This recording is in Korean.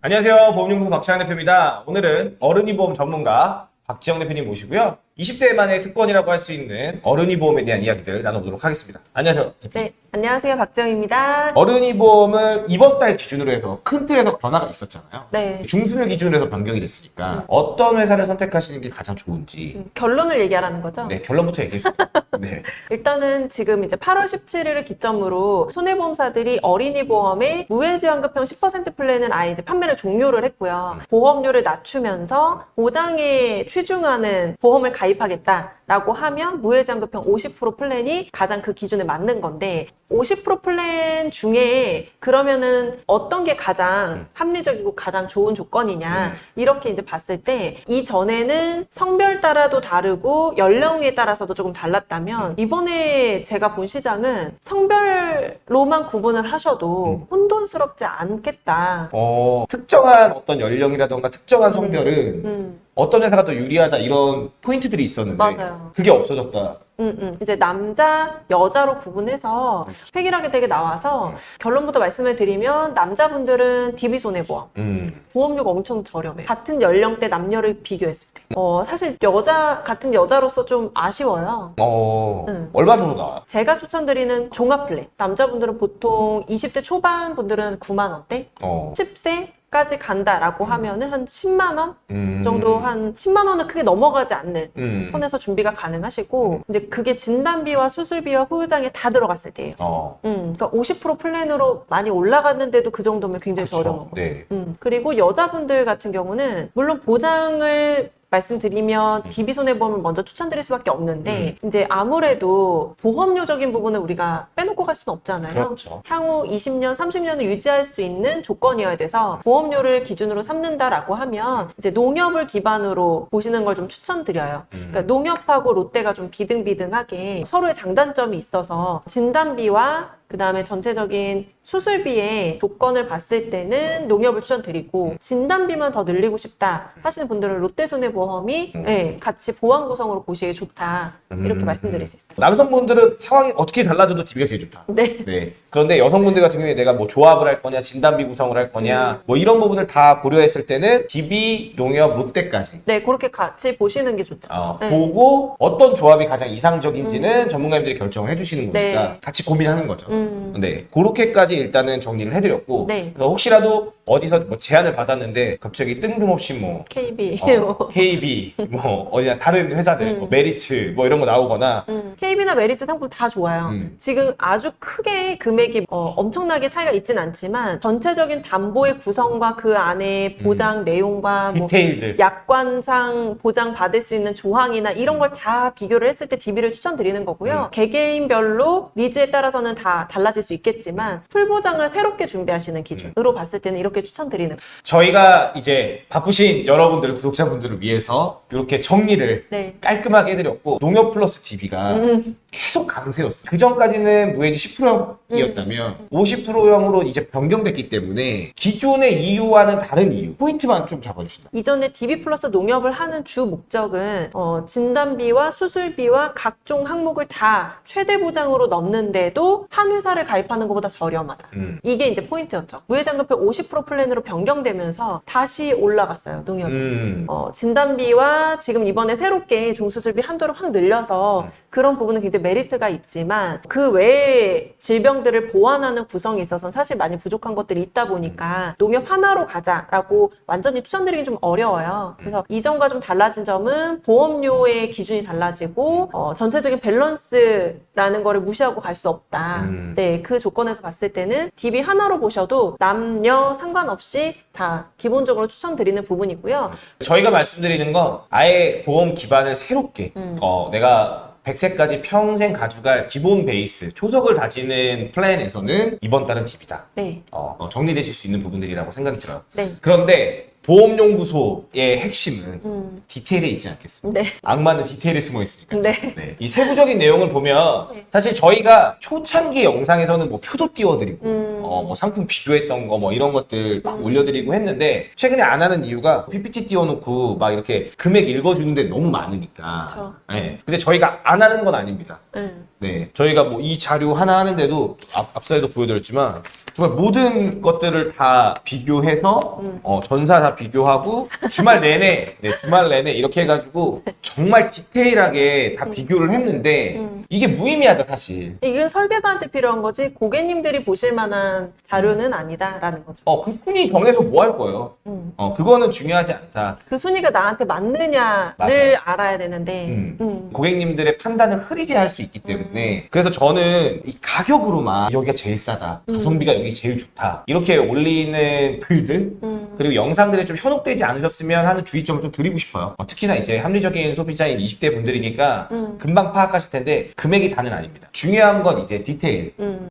안녕하세요. 보험연구소 박지영 대표입니다. 오늘은 어른이 보험 전문가 박지영 대표님 모시고요. 20대만의 특권이라고 할 수 있는 어른이 보험에 대한 이야기들 나눠보도록 하겠습니다. 안녕하세요. 네, 안녕하세요. 박정입니다. 어른이 보험을 이번 달 기준으로 해서 큰 틀에서 변화가 있었잖아요. 네. 중순을 기준으로 해서 변경이 됐으니까 어떤 회사를 선택하시는 게 가장 좋은지 음, 결론을 얘기하라는 거죠? 네, 결론부터 얘기해 주세요. 네. 일단은 지금 이제 8월 17일을 기점으로 손해보험사들이 어린이 보험의 무해지원급형 10% 플랜은 아예 이제 판매를 종료를 했고요. 보험료를 낮추면서 보장에 취중하는 보험을 가입 하겠다라고 하면 무해지원급형 50% 플랜이 가장 그 기준에 맞는 건데 50% 플랜 중에 그러면은 어떤 게 가장 합리적이고 가장 좋은 조건이냐 이렇게 이제 봤을 때 이전에는 성별 따라도 다르고 연령에 따라서도 조금 달랐다면 이번에 제가 본 시장은 성별로만 구분을 하셔도 혼돈스럽지 않겠다. 어, 특정한 어떤 연령이라던가 특정한 성별은 음, 어떤 회사가 더 유리하다 이런 포인트들이 있었는데 맞아요. 그게 없어졌다. 음, 음. 이제 남자, 여자로 구분해서 확실하게 되게 나와서 결론부터 말씀을 드리면 남자분들은 DB 손해보험 음. 보험료가 엄청 저렴해요. 같은 연령대 남녀를 비교했을 때. 어, 사실 여자, 같은 여자로서 좀 아쉬워요. 어, 음. 얼마 정도 나와요? 제가 추천드리는 종합 플랜. 남자분들은 보통 20대 초반 분들은 9만 원대, 어. 10세 까지 간다라고 하면은 한 10만 원 음. 정도 한 10만 원은 크게 넘어가지 않는 음. 선에서 준비가 가능하시고 이제 그게 진단비와 수술비와 후유장해 다 들어갔을 때예요. 어. 음, 그러니까 50% 플랜으로 많이 올라갔는데도 그 정도면 굉장히 거죠. 네. 음, 그리고 여자분들 같은 경우는 물론 보장을 말씀드리면 음. DB 손해보험을 먼저 추천드릴 수밖에 없는데 이제 아무래도 보험료적인 부분은 우리가 빼놓고 갈 수는 없잖아요. 그렇죠. 향후 20년, 30년을 유지할 수 있는 조건이어야 돼서 보험료를 기준으로 삼는다라고 하면 이제 농협을 기반으로 보시는 걸 좀 추천드려요. 음. 그러니까 농협하고 롯데가 좀 비등비등하게 서로의 장단점이 있어서 진단비와 그 다음에 전체적인 수술비의 조건을 봤을 때는 농협을 추천드리고 진단비만 더 늘리고 싶다 하시는 분들은 롯데손해보험이 음. 네, 같이 보완 구성으로 보시기 좋다 이렇게 음. 말씀드릴 수 있어요. 남성분들은 상황이 어떻게 달라져도 DB가 제일 좋다. 네. 네. 그런데 여성분들 같은 경우에 내가 뭐 조합을 할 거냐, 진단비 구성을 할 음. 거냐, 뭐 이런 부분을 다 고려했을 때는 DB, 농협, 롯데까지 네, 그렇게 같이 보시는 게 좋죠. 어, 네. 보고 어떤 조합이 가장 이상적인지는 전문가님들이 결정을 해주시는 네. 거니까 같이 고민하는 거죠. 음. 네, 그렇게까지 일단은 정리를 해드렸고 네. 그래서 혹시라도 어디서 뭐 제안을 받았는데 갑자기 뜬금없이 뭐 KB. 어, KB 뭐 어디나 다른 회사들 음. 뭐 메리츠 뭐 이런 거 나오거나 음, KB나 메리츠 상품 다 좋아요. 음. 지금 아주 크게 금액이 어, 엄청나게 차이가 있진 않지만 전체적인 담보의 구성과 그 안에 보장 내용과 뭐 음. 디테일들 약관상 보장 받을 수 있는 조항이나 이런 걸 다 비교를 했을 때 DB를 추천드리는 거고요. 음. 개개인별로 needs에 따라서는 다 달라질 수 있겠지만 full 보장을 새롭게 준비하시는 기준으로 봤을 때는 이렇게 추천드리는 거예요. 저희가 이제 바쁘신 여러분들 구독자분들을 위해서 이렇게 정리를 네. 깔끔하게 해드렸고 농협 플러스 DB가 음. 계속 강세였어요. 그 전까지는 무해지 10%형이었다면 50%형으로 이제 변경됐기 때문에 기존의 이유와는 다른 이유 포인트만 좀 잡아주신다. 이전에 DB 플러스 농협을 하는 주 목적은 어, 진단비와 수술비와 각종 항목을 다 최대 보장으로 넣는데도 한 회사를 가입하는 것보다 저렴하다. 음. 이게 이제 포인트였죠. 무해지환급형 50% 플랜으로 변경되면서 다시 올라갔어요, 농협이. 음. 어, 진단비와 지금 이번에 새롭게 종수술비 한도를 확 늘려서 음. 그런 부분은 굉장히 메리트가 있지만 그 외에 질병들을 보완하는 구성이 있어서 사실 많이 부족한 것들이 있다 보니까 농협 하나로 가자라고 완전히 추천드리기 좀 어려워요. 그래서 이전과 좀 달라진 점은 보험료의 기준이 달라지고 어, 전체적인 밸런스라는 거를 무시하고 갈 수 없다. 음. 네, 그 조건에서 봤을 때는 DB 하나로 보셔도 남녀 상관없이 다 기본적으로 추천드리는 부분이고요. 저희가 말씀드리는 건 아예 보험 기반을 새롭게 음. 어, 내가 100세까지 평생 가져갈 기본 베이스 초석을 다지는 플랜에서는 이번 달은 DB다. 네, 어, 어, 정리되실 수 있는 부분들이라고 생각이 들어요. 네. 그런데 보험연구소의 핵심은 음, 디테일에 있지 않겠습니까? 네. 악마는 디테일에 숨어 있으니까. 네. 네. 이 세부적인 내용을 보면 네. 사실 저희가 초창기 영상에서는 뭐 표도 띄워드리고 음. 어, 뭐 상품 비교했던 거 뭐 이런 것들 막 올려드리고 했는데 최근에 안 하는 이유가 PPT 띄워놓고 막 이렇게 금액 읽어주는데 너무 많으니까. 그쵸. 네. 근데 저희가 안 하는 건 아닙니다. 네. 네, 저희가 뭐 이 자료 하나 하는데도 앞, 앞서에도 보여드렸지만 정말 모든 것들을 다 비교해서 어, 전사 다 비교하고 주말 내내 네, 주말 내내 이렇게 해가지고 정말 디테일하게 다 비교를 했는데 음. 이게 무의미하다 사실. 이건 설계사한테 필요한 거지 고객님들이 보실 만한 자료는 아니다라는 거죠. 어, 그 순위 정해서 뭐 할 거예요? 음. 어, 그거는 중요하지 않다. 그 순위가 나한테 맞느냐를 맞아요. 알아야 되는데 음. 음. 고객님들의 판단을 흐리게 할 수 있기 때문에 그래서 저는 이 가격으로만 여기가 제일 싸다 가성비가 여기 제일 좋다 이렇게 올리는 글들 음. 그리고 영상들에 좀 현혹되지 않으셨으면 하는 주의점을 좀 드리고 싶어요 어, 특히나 이제 합리적인 소비자인 20대 분들이니까 음. 금방 파악하실 텐데 금액이 다는 아닙니다 중요한 건 이제 디테일 음.